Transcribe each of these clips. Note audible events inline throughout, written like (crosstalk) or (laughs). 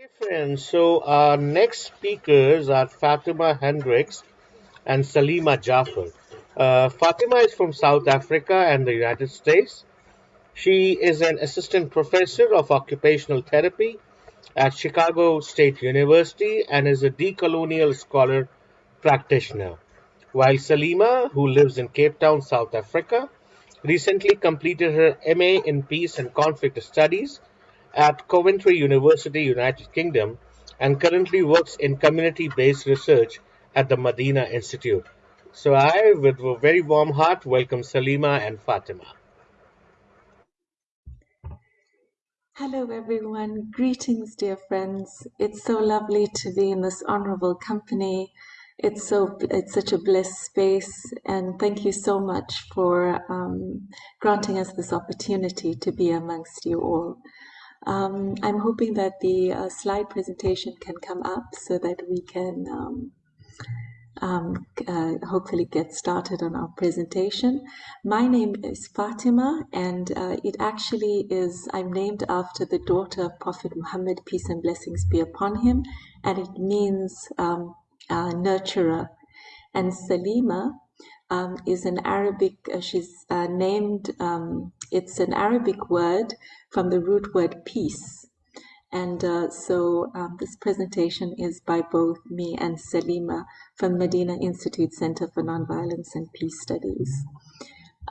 Okay, friends. So our next speakers are Fatima Hendricks and Salima Jaffer. Uh, Fatima is from South Africa and the United States. She is an assistant professor of occupational therapy at Chicago State University and is a decolonial scholar practitioner. While Salima, who lives in Cape Town, South Africa, recently completed her MA in Peace and Conflict Studies at Coventry University, United Kingdom, and currently works in community-based research at the Medina Institute. So I, with a very warm heart, welcome Salima and Fatima. Hello, everyone. Greetings, dear friends. It's so lovely to be in this honorable company. It's so it's such a blessed space, and thank you so much for um, granting us this opportunity to be amongst you all. Um, I'm hoping that the uh, slide presentation can come up so that we can um, um, uh, hopefully get started on our presentation. My name is Fatima and uh, it actually is, I'm named after the daughter of Prophet Muhammad, peace and blessings be upon him, and it means um, nurturer. And Salima um, is an Arabic, uh, she's uh, named, um, it's an Arabic word from the root word peace. And uh, so um, this presentation is by both me and Salima from Medina Institute Center for Nonviolence and Peace Studies.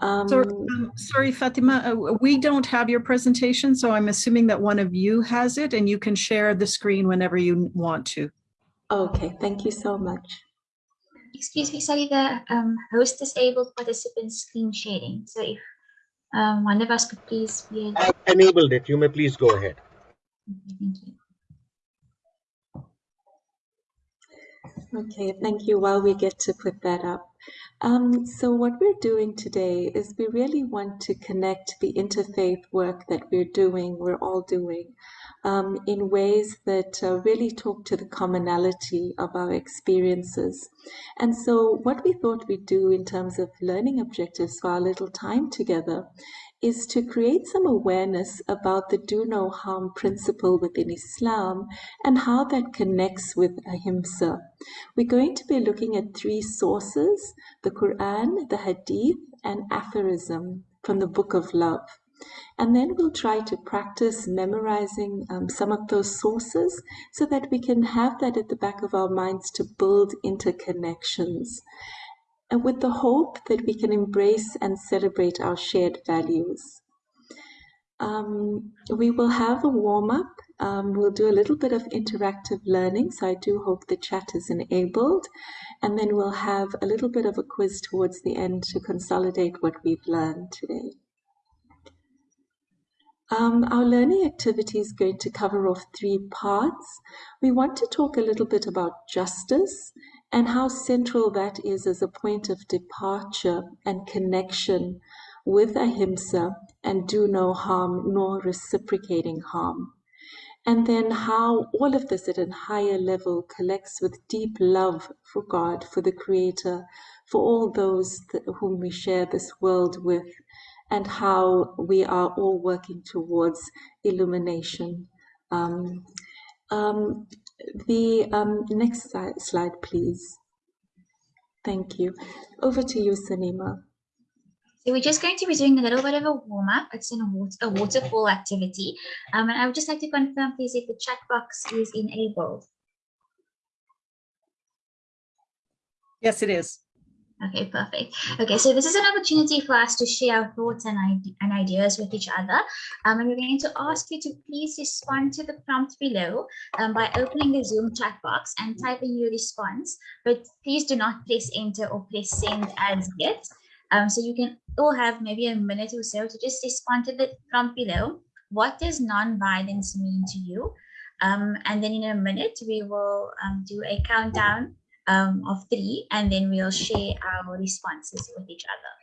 Um, sorry, um, sorry, Fatima, uh, we don't have your presentation, so I'm assuming that one of you has it and you can share the screen whenever you want to. Okay, thank you so much. Excuse me, sorry, the um, host disabled participants screen sharing. So if um, one of us could please be... I enabled it. You may please go ahead. Okay, thank you. Okay, thank you. While we get to put that up. Um, so what we're doing today is we really want to connect the interfaith work that we're doing, we're all doing, um, in ways that uh, really talk to the commonality of our experiences. And so what we thought we'd do in terms of learning objectives for our little time together is to create some awareness about the do no harm principle within Islam and how that connects with ahimsa. We're going to be looking at three sources, the Quran, the Hadith, and aphorism from the Book of Love. And then we'll try to practice memorizing um, some of those sources so that we can have that at the back of our minds to build interconnections and with the hope that we can embrace and celebrate our shared values. Um, we will have a warm up. Um, we'll do a little bit of interactive learning, so I do hope the chat is enabled. And then we'll have a little bit of a quiz towards the end to consolidate what we've learned today. Um, our learning activity is going to cover off three parts. We want to talk a little bit about justice and how central that is as a point of departure and connection with ahimsa and do no harm nor reciprocating harm. And then how all of this at a higher level collects with deep love for God, for the Creator, for all those that, whom we share this world with, and how we are all working towards illumination. Um, um, the um, next slide, please. Thank you. Over to you, Salima. So we're just going to be doing a little bit of a warm-up. It's in a, water, a waterfall activity. Um, and I would just like to confirm, please, if the chat box is enabled. Yes, it is. Okay, perfect. Okay, so this is an opportunity for us to share our thoughts and, and ideas with each other. Um, and we're going to ask you to please respond to the prompt below um, by opening the Zoom chat box and typing your response. But please do not press enter or press send as yet. Um, so you can all have maybe a minute or so to just respond to the prompt below. What does non-violence mean to you? Um, and then in a minute, we will um, do a countdown um, of three, and then we'll share our responses with each other.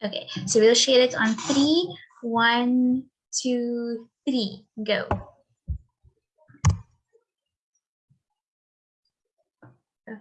Okay, so we'll share it on three, one, two, three, go. Okay.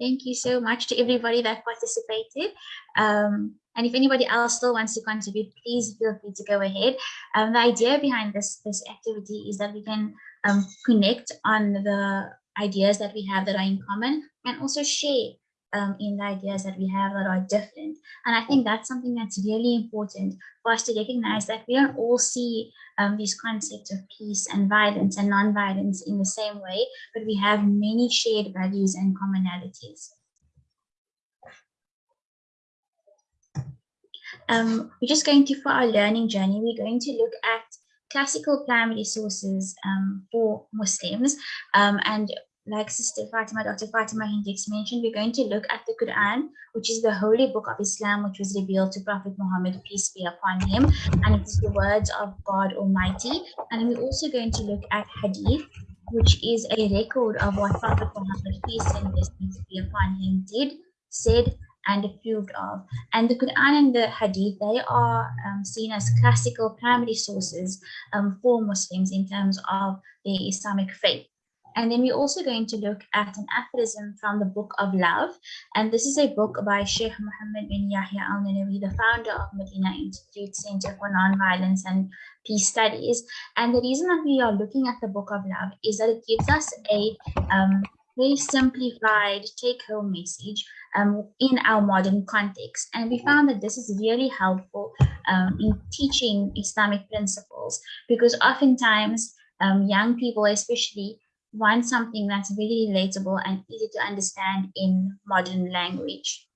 Thank you so much to everybody that participated. Um, and if anybody else still wants to contribute, please feel free to go ahead. Um, the idea behind this, this activity is that we can um, connect on the ideas that we have that are in common and also share um, in the ideas that we have that are different. And I think that's something that's really important for us to recognize that we don't all see um, these concepts of peace and violence and non-violence in the same way, but we have many shared values and commonalities. Um, we're just going to, for our learning journey, we're going to look at classical primary sources um, for Muslims. Um, and like Sister Fatima, Dr. Fatima Hendricks mentioned, we're going to look at the Quran, which is the holy book of Islam, which was revealed to Prophet Muhammad, peace be upon him, and it is the words of God Almighty. And we're also going to look at Hadith, which is a record of what Prophet Muhammad, peace and blessings be upon him, did, said, and approved of. And the Quran and the Hadith, they are um, seen as classical primary sources um, for Muslims in terms of the Islamic faith. And then we're also going to look at an aphorism from the Book of Love. And this is a book by Sheikh Muhammad bin Yahya al Ninowy, the founder of Medina Institute Center for Nonviolence and Peace Studies. And the reason that we are looking at the Book of Love is that it gives us a um, very simplified take home message um, in our modern context. And we found that this is really helpful um, in teaching Islamic principles because oftentimes um, young people, especially, want something that's really relatable and easy to understand in modern language.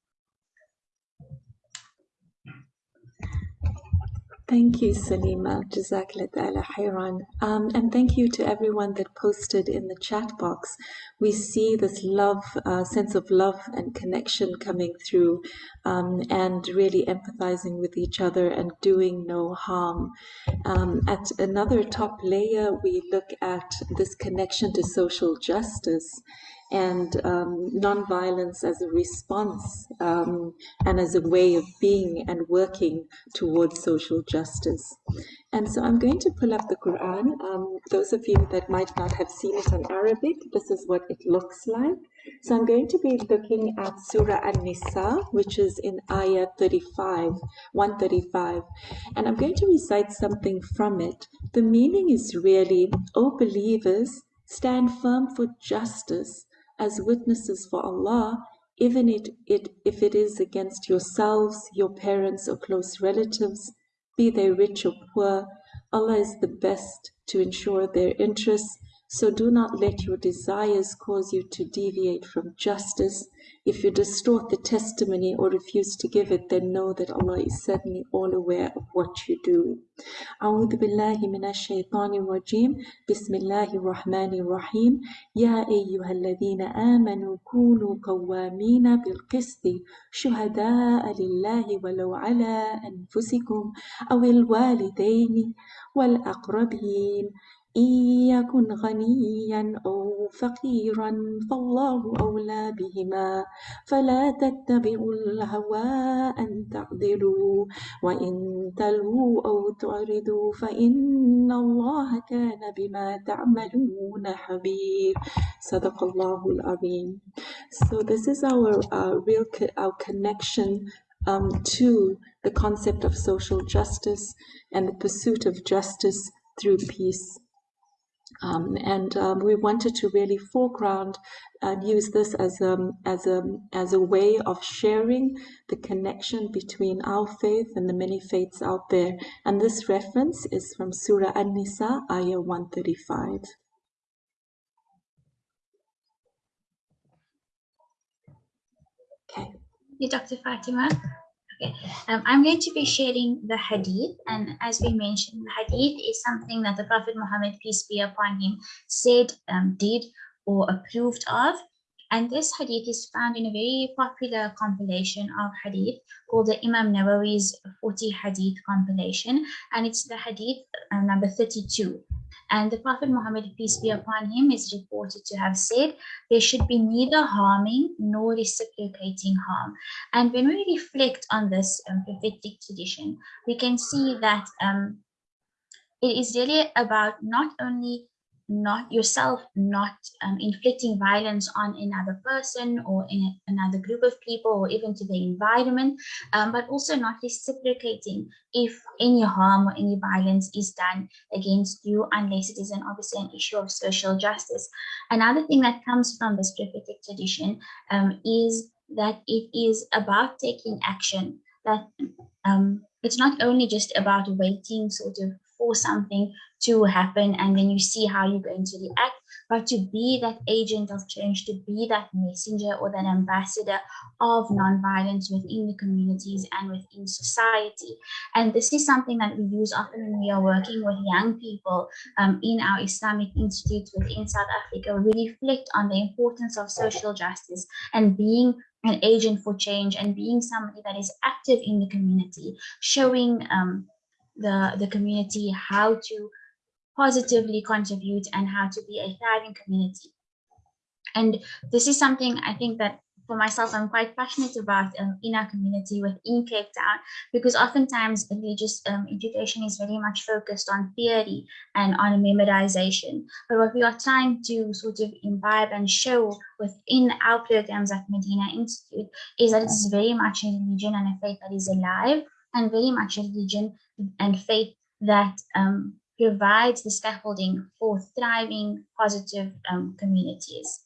Thank you, Salima. Jazakallah khairan. Um, and thank you to everyone that posted in the chat box. We see this love, uh, sense of love and connection coming through um, and really empathizing with each other and doing no harm. Um, at another top layer, we look at this connection to social justice and um, nonviolence as a response um, and as a way of being and working towards social justice. And so I'm going to pull up the Quran. Um, those of you that might not have seen it in Arabic, this is what it looks like. So I'm going to be looking at Surah An-Nisa, which is in Ayah 35, 135. And I'm going to recite something from it. The meaning is really, O believers, stand firm for justice as witnesses for Allah, even it, it, if it is against yourselves, your parents, or close relatives, be they rich or poor. Allah is the best to ensure their interests so do not let your desires cause you to deviate from justice. If you distort the testimony or refuse to give it, then know that Allah is certainly all aware of what you do. أعوذ بالله من الشيطان الرجيم بسم الله الرحمن الرحيم يا أيها الذين آمنوا كونوا قوامين بالقسط شهداء لله ولو على أنفسكم أو الوالدين والأقربين إن يكن غنيا أو فقيرا فالله أولى بهما. فلا تتبعوا الهوى أن تعدلوا وإن تلووا أو تعرضوا فإن الله كان بما تعملون خبير صدق الله العظيم. So this is our uh, real co our connection um, to the concept of social justice and the pursuit of justice through peace. Um, and um, we wanted to really foreground and use this as a, as, a, as a way of sharing the connection between our faith and the many faiths out there. And this reference is from Surah An-Nisa, Ayah 135. Okay. You, Dr. Fatima. Okay, um, I'm going to be sharing the hadith, and as we mentioned, the hadith is something that the Prophet Muhammad, peace be upon him, said, um, did, or approved of. And this hadith is found in a very popular compilation of hadith called the Imam Nawawi's 40 Hadith compilation, and it's the hadith uh, number 32. And the Prophet Muhammad, peace be upon him, is reported to have said, there should be neither harming nor reciprocating harm. And when we reflect on this um, prophetic tradition, we can see that um, it is really about not only not yourself not um, inflicting violence on another person or in another group of people or even to the environment um, but also not reciprocating if any harm or any violence is done against you unless it is an obviously an issue of social justice. Another thing that comes from this prophetic tradition um, is that it is about taking action that um, it's not only just about waiting sort of for something to happen and then you see how you're going to react but to be that agent of change to be that messenger or that ambassador of nonviolence within the communities and within society. And this is something that we use often when we are working with young people um, in our islamic institutes within south africa we reflect on the importance of social justice and being an agent for change and being somebody that is active in the community showing um, the, the community how to positively contribute and how to be a thriving community. And this is something I think that for myself, I'm quite passionate about um, in our community within Cape Town, because oftentimes religious um, education is very much focused on theory and on memorization. But what we are trying to sort of imbibe and show within our programs at Medina Institute is that it's very much a religion and a faith that is alive and very much a religion and faith that um, provides the scaffolding for thriving, positive um, communities.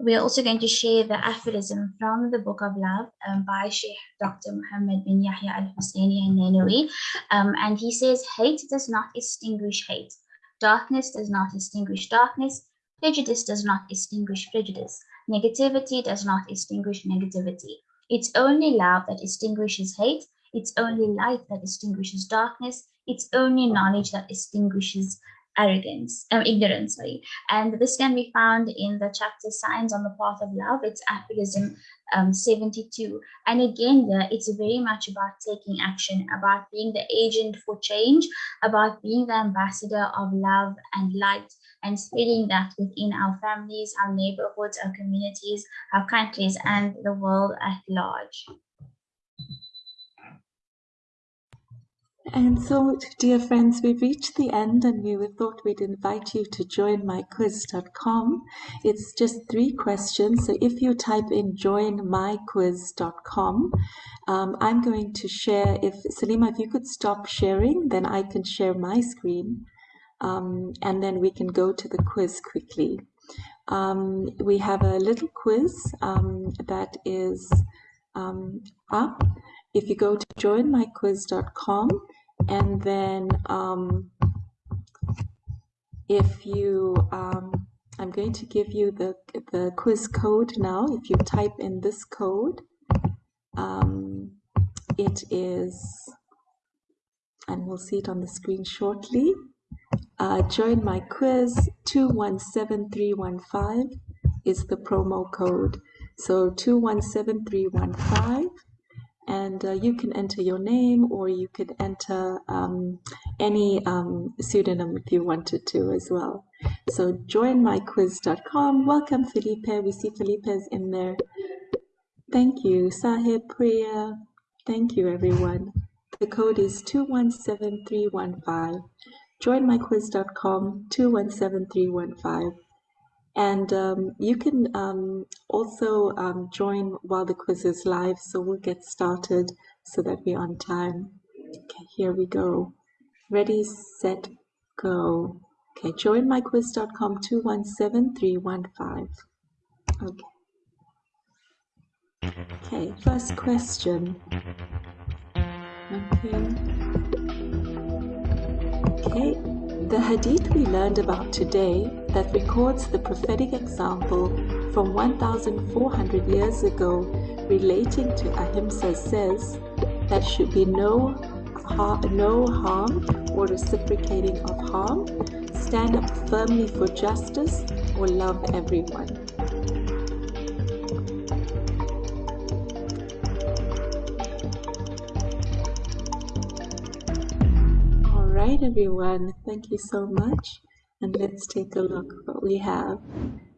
We are also going to share the aphorism from the Book of Love um, by Sheikh Dr. Muhammad bin Yahya al-Husseini al-Ninowy. Um, and he says, hate does not extinguish hate. Darkness does not extinguish darkness. Prejudice does not extinguish prejudice. Negativity does not extinguish negativity. It's only love that extinguishes hate. It's only light that extinguishes darkness. It's only knowledge that extinguishes arrogance, um, ignorance, sorry. And this can be found in the chapter Signs on the Path of Love. It's aphorism um, 72. And again, there it's very much about taking action, about being the agent for change, about being the ambassador of love and light and spreading that within our families, our neighborhoods, our communities, our countries, and the world at large. And so, dear friends, we've reached the end and we thought we'd invite you to join myquiz.com. It's just three questions. So if you type in joinmyquiz.com, um, I'm going to share, if Salima, if you could stop sharing, then I can share my screen. Um, and then we can go to the quiz quickly. Um, we have a little quiz um, that is um, up. If you go to joinmyquiz.com, and then um, if you um, I'm going to give you the the quiz code now. If you type in this code um, it is and we'll see it on the screen shortly. Uh, join my quiz. 217315 is the promo code. So 217315 and uh, you can enter your name or you could enter um, any um, pseudonym if you wanted to as well. So joinmyquiz.com. Welcome, Felipe. We see Felipe's in there. Thank you, Sahib Priya. Thank you, everyone. The code is 217315. Joinmyquiz.com 217315. And um, you can um, also um, join while the quiz is live, so we'll get started so that we're on time. Okay, here we go. Ready, set, go. Okay, joinmyquiz.com 217315. Okay. Okay, first question. Okay. Okay, the hadith we learned about today that records the prophetic example from 1400 years ago relating to ahimsa says that should be no, har no harm or reciprocating of harm, stand up firmly for justice, or love everyone. Right, everyone. Thank you so much. And let's take a look what we have.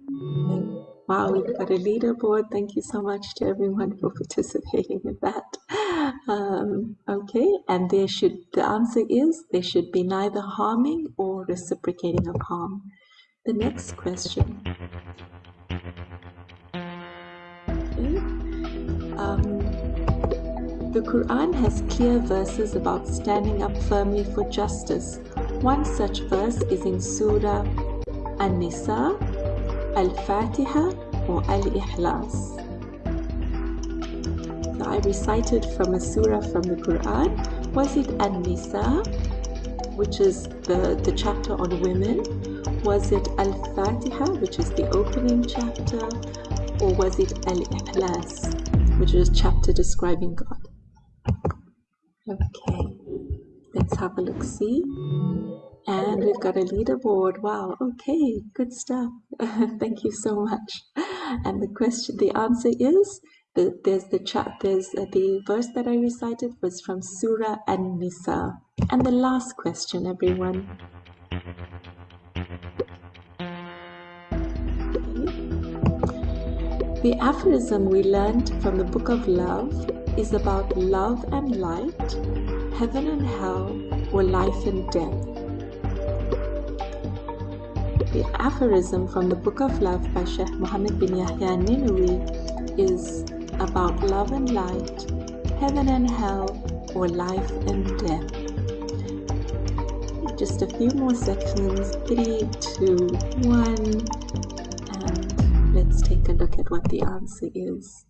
And wow, we've got a leaderboard. Thank you so much to everyone for participating in that. Um, okay, and there should the answer is there should be neither harming or reciprocating of harm. The next question. Okay. Um, the Quran has clear verses about standing up firmly for justice. One such verse is in Surah An-Nisa, Al-Fatiha, or Al-Ikhlas. I recited from a surah from the Quran. Was it An-Nisa, which is the, the chapter on women? Was it Al-Fatiha, which is the opening chapter? Or was it Al-Ikhlas, which is a chapter describing God? Okay, let's have a look see. And we've got a leaderboard. Wow, okay, good stuff. (laughs) Thank you so much. And the question, the answer is the, there's the chat, there's uh, the verse that I recited was from Surah An-Nisa. And the last question, everyone. The aphorism we learned from the Book of Love is about love and light, heaven and hell, or life and death. The aphorism from the Book of Love by Sheikh Muhammad bin Yahya Ninowy is about love and light, heaven and hell, or life and death. Just a few more seconds, three, two, one, and let's take a look at what the answer is.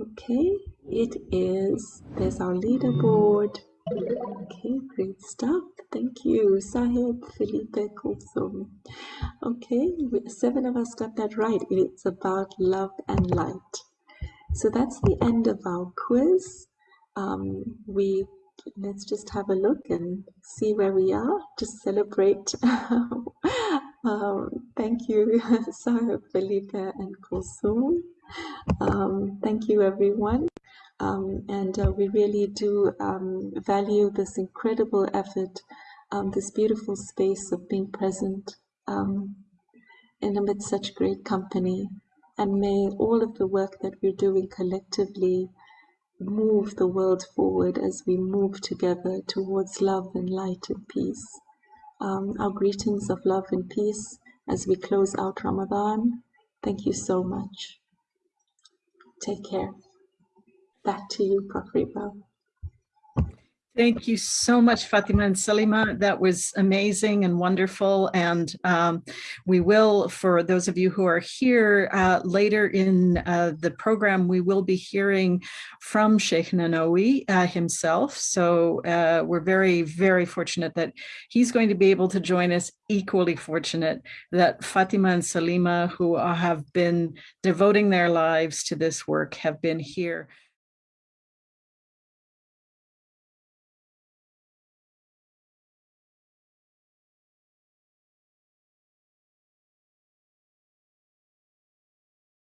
Okay, it is, there's our leaderboard. Okay, great stuff. Thank you, Sahib, Felipe, Kulsum. Okay, seven of us got that right. It's about love and light. So that's the end of our quiz. Um, we let's just have a look and see where we are. Just celebrate. (laughs) um, thank you, (laughs) Sahib, Felipe, and Kulsum. Um, thank you, everyone. Um, and uh, we really do um, value this incredible effort, um, this beautiful space of being present um, in amidst such great company. And may all of the work that we're doing collectively move the world forward as we move together towards love and light and peace. Um, our greetings of love and peace as we close out Ramadan. Thank you so much. Take care. Back to you, Prof. Thank you so much, Fatima and Salima. That was amazing and wonderful. And um, we will, for those of you who are here uh, later in uh, the program, we will be hearing from Sheikh Ninowy uh, himself. So uh, we're very, very fortunate that he's going to be able to join us. Equally fortunate that Fatima and Salima, who have been devoting their lives to this work, have been here.